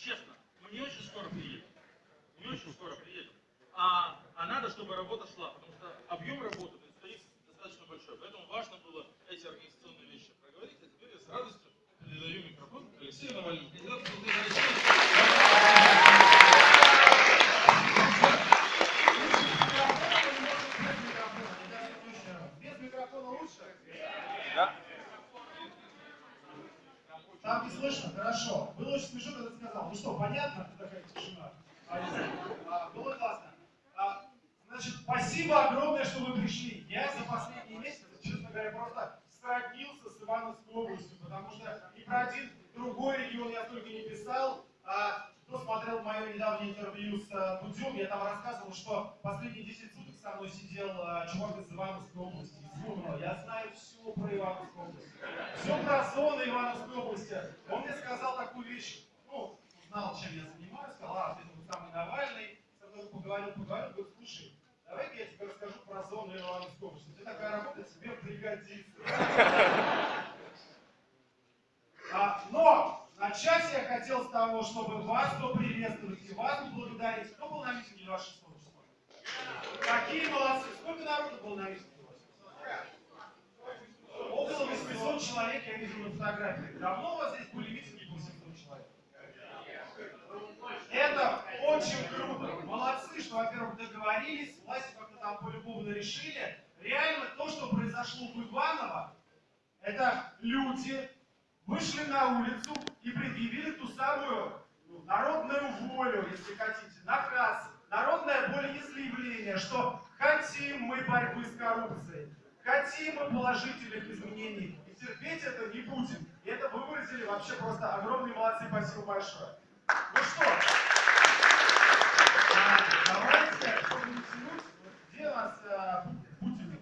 честно, мы не очень скоро приедем. Не очень скоро приедем. А, а надо, чтобы работа шла, потому что объем работы предстоит достаточно большой. Поэтому важно было эти организационные вещи проговорить. А теперь я с радостью передаю микрофон Алексею Навальному, ты сказал. Ну что, понятно? Такая тишина. А, было классно. А, значит, спасибо огромное, что вы пришли. Я за последние месяцы, честно говоря, просто сроднился с Ивановской областью, потому что ни про один другой регион я столько не писал. А, кто смотрел мое недавнее интервью с а, я там рассказывал, что последние 10 суток со мной сидел а, чувак из Ивановской области, из Юрмала. Я знаю все про Ивановскую область. Все про зоны Ивановской области. Он мне сказал такую вещь, ну, узнал, чем я занимаюсь, сказал, а, ты тут самый Навальный, со мной поговорил, поговорил, говорит, слушай, давай я тебе расскажу про зону Ивановской области. Тебе такая работа тебе пригодится. А, но начать я хотел с того, чтобы вас поприветствовать и вас поблагодарить. Кто был на митинге 26 числа? Какие молодцы! Сколько народу было на митинге? Около 800 человек я вижу на фотографии. Давно у вас здесь были митинги по 800 человек? Это очень круто. Молодцы, что, во-первых, договорились, власти как-то там по-любому решили. Реально то, что произошло в Иваново, это люди вышли на улицу и предъявили ту самую ну, народную волю, если хотите, наказ, народное волеизъявление, что хотим мы борьбы с коррупцией, хотим мы положительных изменений, и терпеть это не будем. И это вы выразили вообще просто огромные молодцы, спасибо большое. Ну что, а, не вот где у нас а, Путин?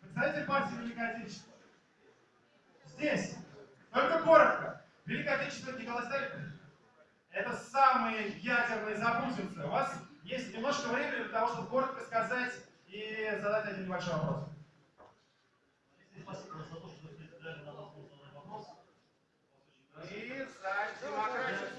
Представитель партии Великой Отечества. Здесь. Только коротко. Великой Отечественный Николай Сталин это самые ядерные запутинцы. У вас есть немножко времени для того, чтобы коротко сказать и задать один небольшой вопрос. Спасибо за то, что вы задать вопрос. И за демократию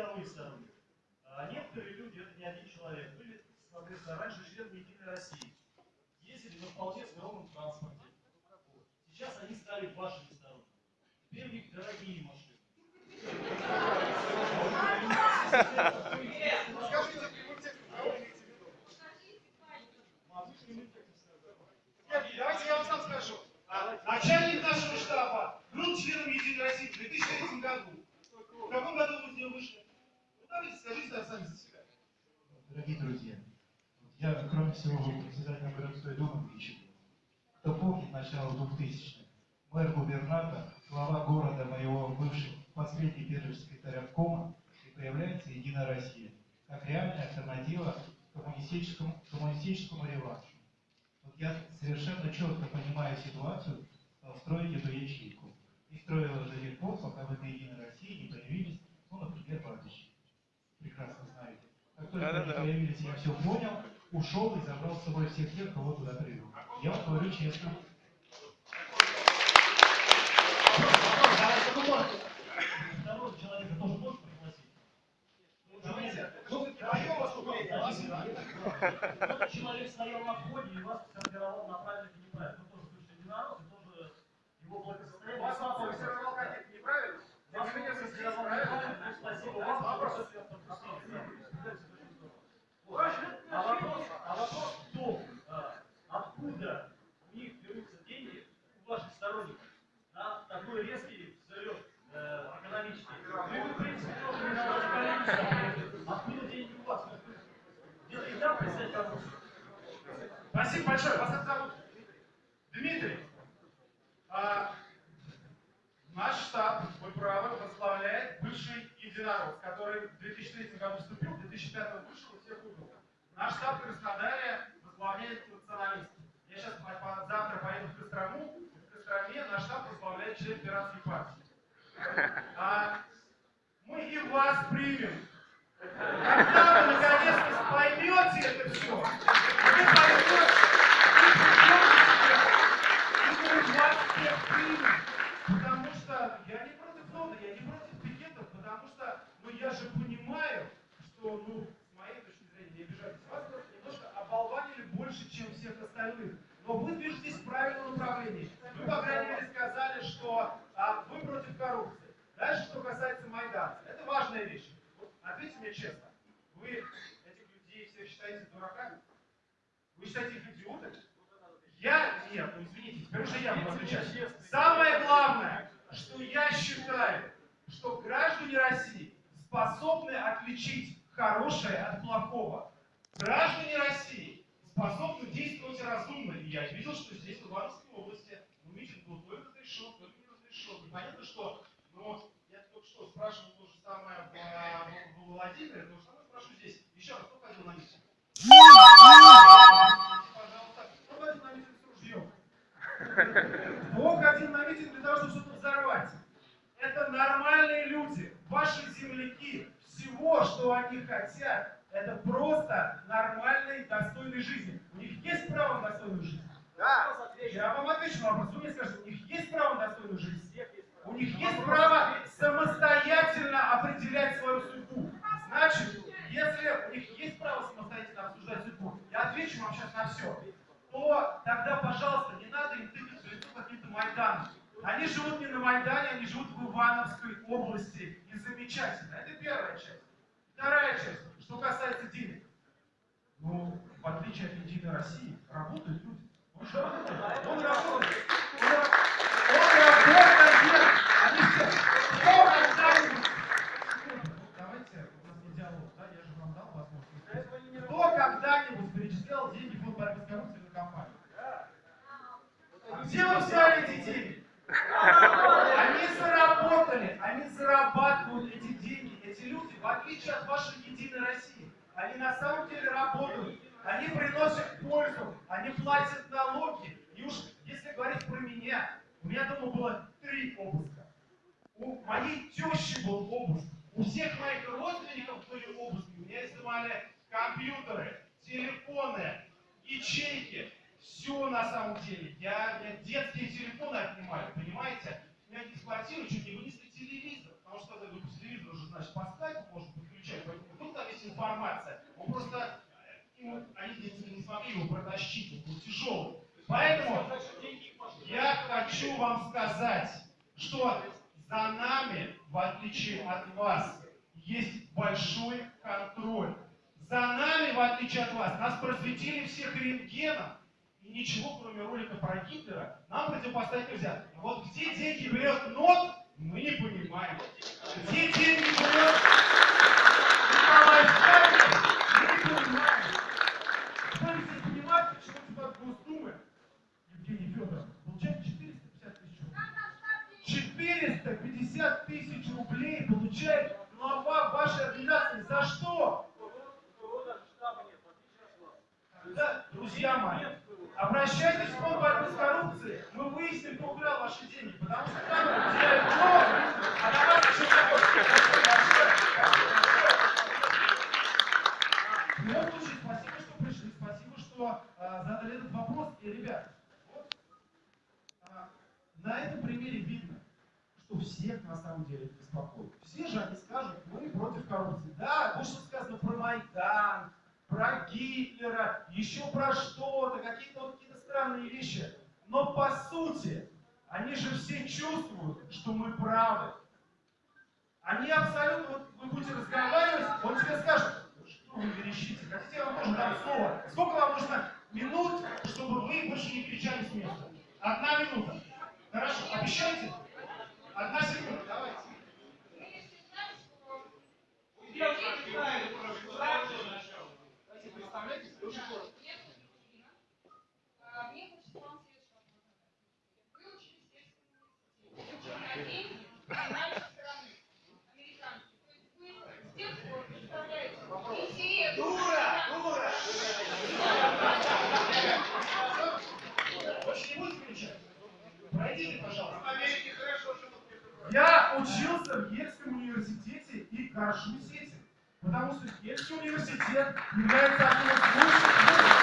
рядовые сторонники. А Некоторые люди, это не один человек, были, соответственно, раньше членами Единой России. Ездили на вполне скромном транспорте. Сейчас они стали вашими сторонниками. Теперь у них дорогие машины. Скажите прямым текстом, кого имеете в виду? Давайте я вам сам скажу. А, Начальник нашего штаба был членом Единой России в 2003 году. В каком году вы с ним вышли? Ну, давайте скажите нам сами за себя. Дорогие друзья, я, кроме всего, председателем городской думы двічі. Кто помнит начало 2000-х? Мэр-губернатор, глава города моего бывший последний первый секретарь обкома, и появляется Единая Россия, как реальная альтернатива коммунистическому, коммунистическому реваншу. Вот я совершенно четко понимаю ситуацию, стал строить эту ячейку. И строил ее до тех пор, пока в этой Единой России не появились, ну, например, Бабич. Прекрасно знаете. Как только они Да-да-да. появились, я все понял, ушел и забрал с собой всех тех, кого туда привел. Я вам говорю честно. Второго человека тоже можно пригласить? Ну, человек стоял на входе и вас сформировал на правильно сторонников на такой резкий взлет э, экономический. Ну вы, в принципе, тоже не надо. Откуда деньги у вас? Где-то и там представить вопрос. Спасибо большое. Вас это зовут? Дмитрий. А, наш штаб, вы правы, возглавляет бывший единорог, который в 2003 году вступил, в 2005 вышел и всех убил. Наш штаб в Краснодаре возглавляет националист. Я сейчас завтра поеду в Кострому, Костроме наш штаб возглавляет член пиратской партии. А, мы и вас примем. Когда вы наконец-то поймете это все, вы поймете, и мы вас всех примем. Потому что я не против нода, я не против пикетов, потому что, ну я же понимаю, что, ну, с моей точки зрения, не обижайтесь, вас просто немножко оболванили больше, чем всех остальных. Но вы движетесь в правильном направлении. По крайней мере, сказали, что а, вы против коррупции. Дальше, что касается Майдана. Это важная вещь. Вот ответьте мне честно. Вы этих людей всех считаете дураками? Вы считаете их идиотами? Я нет, ну извините, теперь уже я буду отвечать. Самое главное, что я считаю, что граждане России способны отличить хорошее от плохого. Граждане России способны действовать разумно. И я видел, что здесь, в Ивановской области, ну, митинг был то ли разрешен, то ли И понятно, что, ну, я только что спрашивал то же самое в, в Владимире, же самое спрошу здесь. Еще раз, кто ходил на митинг? Пожалуйста, кто ходил на митинг с ружьем? Кто ходил на митинг для того, чтобы что-то взорвать? Это нормальные люди, ваши земляки. Всего, что они хотят, это просто нормальной, достойной жизни. У них есть право на достойную жизнь? Да. Я вам отвечу на вопрос. Вы мне скажете, у них есть право на достойную жизнь? У них есть право самостоятельно определять свою судьбу. Значит, если у них есть право самостоятельно обсуждать судьбу, я отвечу вам сейчас на все, то тогда, пожалуйста, не надо им тыкать в лицо Майданом. Они живут не на Майдане, они живут в Ивановской области. И замечательно. Это первая часть. Вторая часть, что касается денег. Ну, в отличие от Единой России, работают люди. Он. Он работает. Он работает. Они все. Кто когда-нибудь... Давайте, у нас не диалог, да? Я же вам дал возможность. Кто когда-нибудь перечислял деньги в фонд борьбы с коррупцией на компанию? А где вы взяли эти деньги? Они заработали, они зарабатывают эти деньги. Эти люди, в отличие от вашей Единой России, они на самом деле работают, они приносят пользу, они платят налоги. И уж если говорить про меня, у меня дома было три обыска. У моей тещи был обыск. У всех моих родственников были обыски. У меня изымали компьютеры, телефоны, ячейки. Все на самом деле. Я, меня детские телефоны отнимали, понимаете? У меня из квартиры чуть не вынесли телевизор. Потому что когда по телевизору уже, значит, по скайпу можно подключать. Поэтому вдруг там есть информация. Он просто, э, ему- они не, не смогли его протащить, он был тяжелый. Поэтому я хочу вам сказать, что за нами, в отличие от вас, есть большой контроль. За нами, в отличие от вас, нас просветили всех рентгеном, и ничего, кроме ролика про Гитлера, нам противопоставить нельзя. Вот где деньги берет НОТ, мы не понимаем. Где деньги берет Николай Сталин, мы не понимаем. Кто здесь понимает, почему депутат Госдумы Евгений Федоров получает 450 тысяч рублей? 450 тысяч рублей получает глава вашей организации. За что? Да, друзья мои, обращайтесь в фонд борьбы с коррупцией. Мы выясним, кто украл ваши деньги. Потому что там теряют много, а на вас еще В любом случае, спасибо, что пришли, спасибо, что а, задали этот вопрос. И, ребят, вот а, на этом примере видно, что всех на самом деле это беспокоит. Все же они скажут, мы против коррупции. Да, вот сказано про Майдан, про Гитлера, еще про что-то, какие-то вот какие-то странные вещи. Но по сути, они же все чувствуют, что мы правы. Они абсолютно, вот вы будете разговаривать, он тебе скажет, что вы верещите, хотите, я вам тоже дам слово. Сколько вам нужно минут, чтобы вы больше не кричали с места? Одна минута. Хорошо, обещайте? Одна секунда, давайте. Давайте представляйтесь, очень коротко. учился в Ельском университете и горжусь этим. Потому что Ельский университет является одним из лучших вузов.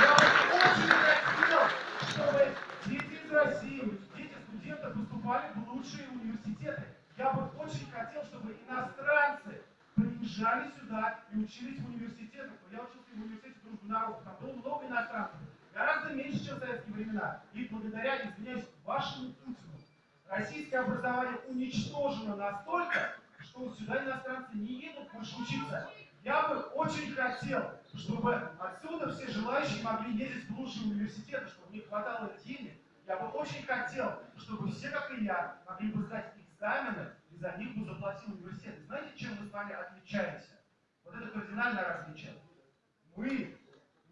Я бы очень хотел, чтобы дети из России, дети студентов поступали в лучшие университеты. Я бы очень хотел, чтобы иностранцы приезжали сюда и учились в университетах. Но Я учился в университете дружбы народов, там было много иностранцев, гораздо меньше, чем в советские времена. И благодаря, извиняюсь, вашему Путину, российское образование уничтожено настолько, что сюда иностранцы не учиться. Я бы очень хотел, чтобы отсюда все желающие могли ездить в лучшие университеты, чтобы не хватало денег. Я бы очень хотел, чтобы все, как и я, могли бы сдать экзамены, и за них бы заплатил университет. Знаете, чем мы с вами отличаемся? Вот это кардинальное различие. Мы,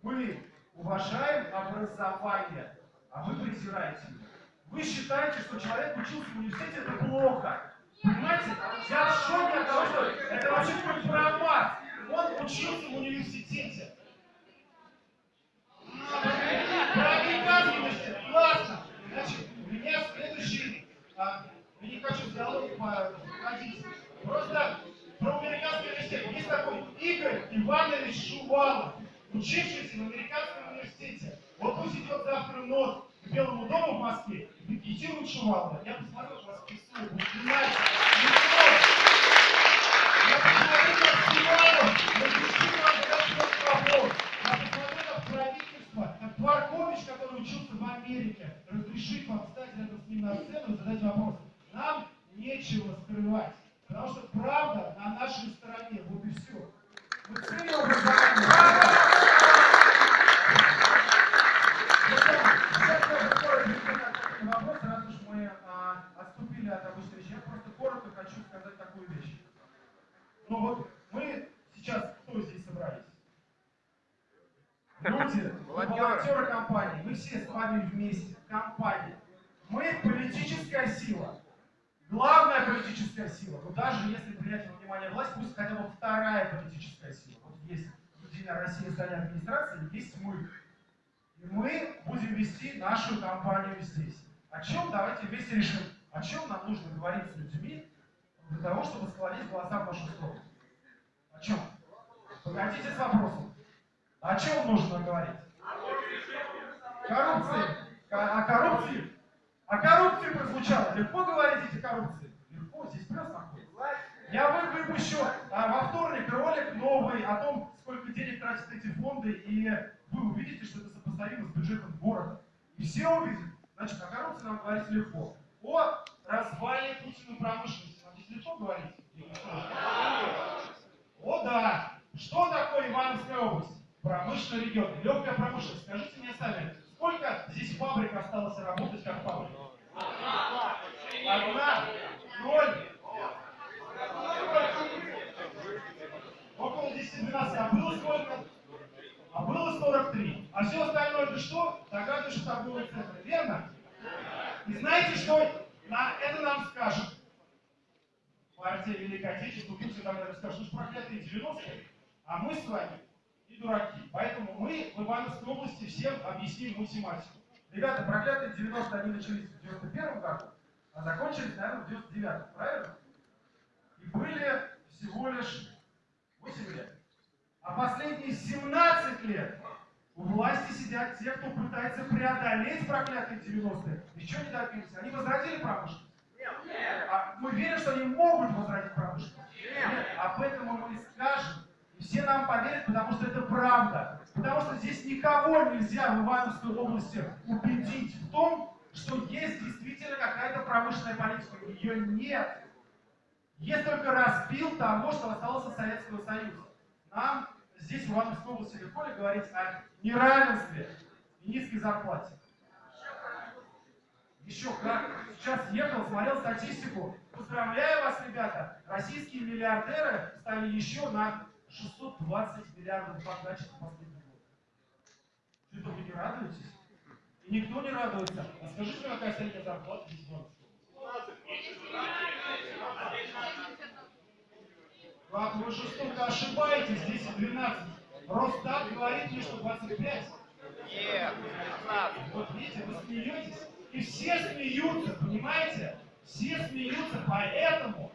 мы уважаем образование, а вы презираете его. Вы считаете, что человек учился в университете, это плохо. Понимаете? Я в шоке от того, что это вообще какой-то промат. Он учился в университете. Про американский университет. Классно. Значит, у меня следующий... а, я не хочу в диалог походить. Просто про американский университет. Есть такой Игорь Иванович Шувалов, учившийся в американском университете. Вот пусть идет завтра нос к Белому дому в Москве и пикетирует Шувалова. Я посмотрел, Потому что правда на нашей стороне. Вот и все. Ценим образование. Вопрос, раз уж мы а, отступили от обычной вещи, я просто коротко хочу сказать такую вещь. Ну вот мы сейчас кто здесь собрались? Люди, Волонтеры. волонтеры компании, мы все с вами вместе, компания. Мы политическая сила. Главная политическая сила. Вот даже если принять во внимание власть, пусть хотя бы вторая политическая сила. Вот есть Единая Россия здание администрации, есть мы. И мы будем вести нашу компанию здесь. О чем давайте вместе решим, о чем нам нужно говорить с людьми для того, чтобы склонить голоса в нашу сторону. О чем? Погодите с вопросом. О чем нужно говорить? Коррупции. Ко- О коррупции. О коррупции прозвучало. Легко говорить о коррупции? Легко, здесь плюс находится. Я вы- выпущу а, во вторник ролик новый о том, сколько денег тратят эти фонды, и вы увидите, что это сопоставимо с бюджетом города. И все увидят. Значит, о коррупции нам говорить легко. О развале Путина промышленности нам здесь легко говорить? О да! Что такое Ивановская область? Промышленный регион, легкая промышленность. Скажите мне сами, сколько здесь фабрик осталось работать как фабрика? Одна, ноль. Около 10-12. А было сколько? А было 43. А все остальное это что? Догадываешься торговые центры. Верно? И знаете, что на это нам скажут? Партия Великой Отечественной, Путин там наверное, скажет, ну что проклятые 90-е, а мы с вами не дураки. Поэтому мы в Ивановской области всем объясним математику. Ребята, проклятые 90-е они начались в 91 году, а закончились, наверное, в 99 правильно? И были всего лишь 8 лет. А последние 17 лет у власти сидят те, кто пытается преодолеть проклятые 90-е. Еще не добились. Они возродили промышленность? А мы верим, что они могут возродить промышленность? Нет. Об этом мы и скажем. И все нам поверят, потому что это правда. Потому что здесь никого нельзя в Ивановской области убедить в том, что есть действительно какая-то промышленная политика. Ее нет. Есть только распил того, что осталось от Советского Союза. Нам здесь, в Ивановской области, легко ли говорить о неравенстве и низкой зарплате? Еще как. Сейчас ехал, смотрел статистику. Поздравляю вас, ребята. Российские миллиардеры стали еще на 620 миллиардов богаче за последний год. Что-то не радуетесь? И никто не радуется. А скажите, какая средняя зарплата здесь в? Как вы жестоко ошибаетесь, здесь 12. Росстат говорит мне, что 25. Нет, 15. Вот видите, вы смеетесь. И все смеются, понимаете? Все смеются, поэтому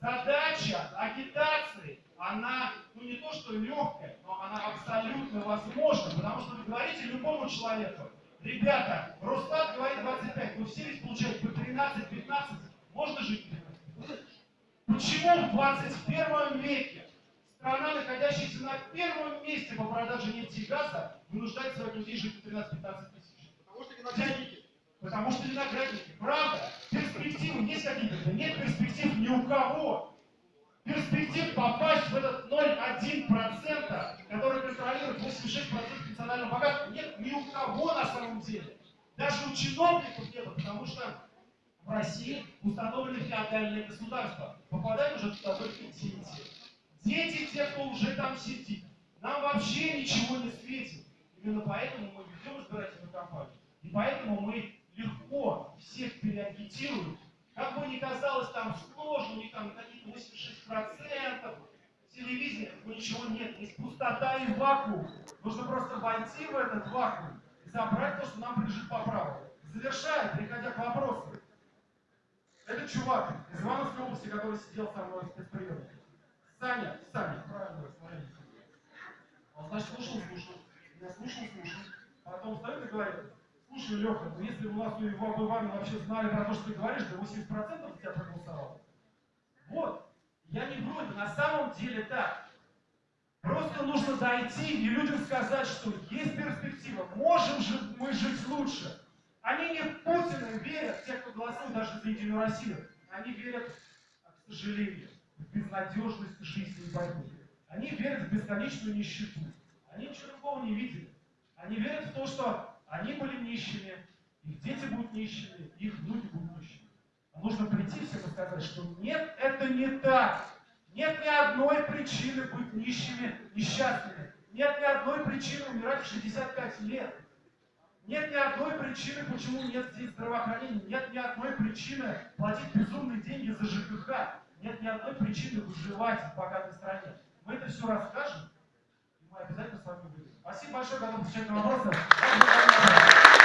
задача агитации, она, ну не то что легкая, но она абсолютно возможна, потому что вы говорите любому человеку, ребята, Росстат говорит 25, вы все ведь получаете по 13-15, можно жить? Почему в 21 веке страна, находящаяся на первом месте по продаже нефти и газа, вынуждает своих людей жить по 13-15 тысяч? Потому что виноградники. Потому что виноградники. Правда, перспективы есть какие-то? Нет перспектив ни у кого. Перспектив попасть в этот 0,1%, который контролирует 86% национального богатства, нет ни у кого на самом деле. Даже у чиновников нет, потому что в России установлены феодальные государства. Попадают уже туда только дети. Дети, те, кто уже там сидит. Нам вообще ничего не светит. Именно поэтому мы ведем избирательную кампанию. И поэтому мы легко всех переагитируем. Как бы ни казалось там сложно, у них там какие-то 86%, телевидения, но ничего нет. Есть пустота и вакуум. Нужно просто войти в этот вакуум и забрать то, что нам принадлежит по праву. Завершая, переходя к вопросу. Это чувак из Ивановской области, который сидел со мной в спецприеме. Саня, Саня, правильно, смотрите. Он, значит, слушал, слушал. Я слушал, слушал. Потом встает и говорит, слушай, Леха, ну если у нас у Ива- об Иване вообще знали про то, что ты говоришь, то 80% за тебя проголосовало. Вот. Я не вру, это на самом деле так. Просто нужно дойти и людям сказать, что есть перспектива, можем же мы жить лучше. Они не в Путина верят, те, кто голосует даже за Единую Россию. Они верят, к сожалению, в безнадежность жизни и борьбы. Они верят в бесконечную нищету. Они ничего другого не видели. Они верят в то, что они были нищими, их дети будут нищими, их внуки будут нищими. А нужно прийти всем и сказать, что нет, это не так. Нет ни одной причины быть нищими, несчастными. Нет ни одной причины умирать в 65 лет. Нет ни одной причины, почему нет здесь здравоохранения. Нет ни одной причины платить безумные деньги за ЖКХ. Нет ни одной причины выживать в богатой стране. Мы это все расскажем, и мы обязательно с вами выйдем. Спасибо большое, готов отвечать на вопросы.